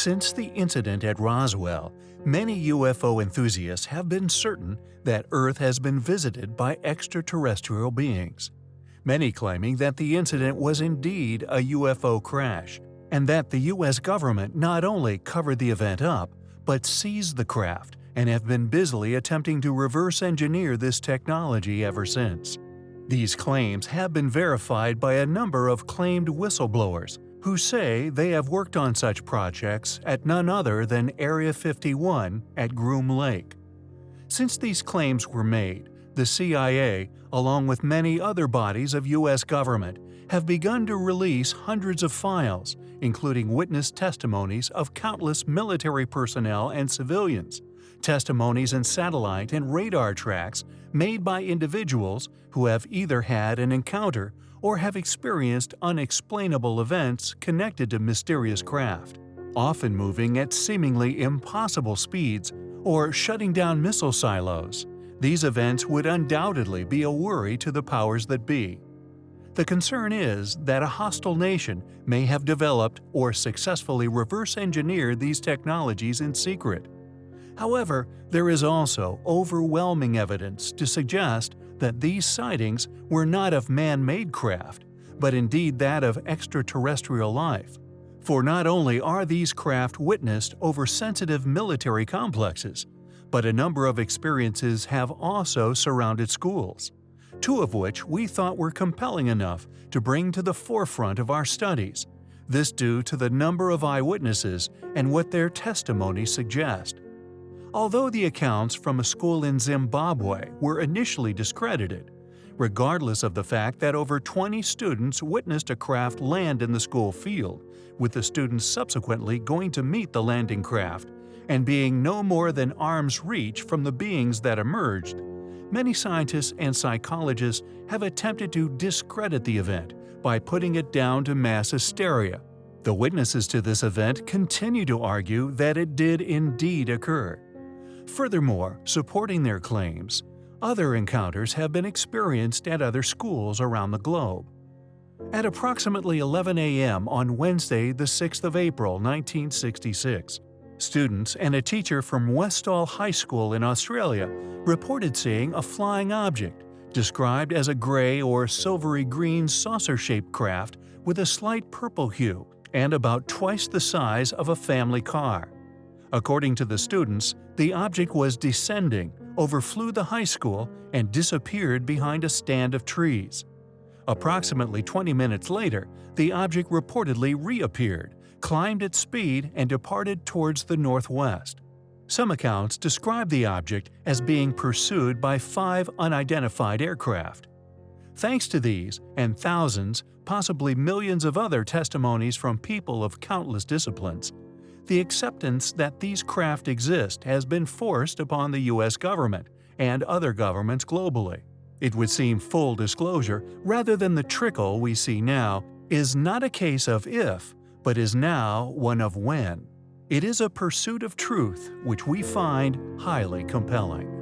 Since the incident at Roswell, many UFO enthusiasts have been certain that Earth has been visited by extraterrestrial beings. Many claiming that the incident was indeed a UFO crash, and that the US government not only covered the event up, but seized the craft and have been busily attempting to reverse engineer this technology ever since. These claims have been verified by a number of claimed whistleblowers, who say they have worked on such projects at none other than Area 51 at Groom Lake. Since these claims were made, the CIA, along with many other bodies of U.S. government, have begun to release hundreds of files, including witness testimonies of countless military personnel and civilians, testimonies and satellite and radar tracks made by individuals who have either had an encounter or have experienced unexplainable events connected to mysterious craft, often moving at seemingly impossible speeds or shutting down missile silos. These events would undoubtedly be a worry to the powers that be. The concern is that a hostile nation may have developed or successfully reverse-engineered these technologies in secret. However, there is also overwhelming evidence to suggest that these sightings were not of man-made craft, but indeed that of extraterrestrial life. For not only are these craft witnessed over sensitive military complexes, but a number of experiences have also surrounded schools, two of which we thought were compelling enough to bring to the forefront of our studies, this due to the number of eyewitnesses and what their testimony suggest. Although the accounts from a school in Zimbabwe were initially discredited, regardless of the fact that over 20 students witnessed a craft land in the school field, with the students subsequently going to meet the landing craft and being no more than arm's reach from the beings that emerged, many scientists and psychologists have attempted to discredit the event by putting it down to mass hysteria. The witnesses to this event continue to argue that it did indeed occur. Furthermore, supporting their claims, other encounters have been experienced at other schools around the globe. At approximately 11 a.m. on Wednesday, the 6th of April, 1966, students and a teacher from Westall High School in Australia reported seeing a flying object, described as a gray or silvery green saucer-shaped craft with a slight purple hue and about twice the size of a family car. According to the students, the object was descending, overflew the high school, and disappeared behind a stand of trees. Approximately 20 minutes later, the object reportedly reappeared, climbed at speed, and departed towards the northwest. Some accounts describe the object as being pursued by five unidentified aircraft. Thanks to these, and thousands, possibly millions of other testimonies from people of countless disciplines, the acceptance that these craft exist has been forced upon the U.S. government and other governments globally. It would seem full disclosure, rather than the trickle we see now, is not a case of if, but is now one of when. It is a pursuit of truth which we find highly compelling.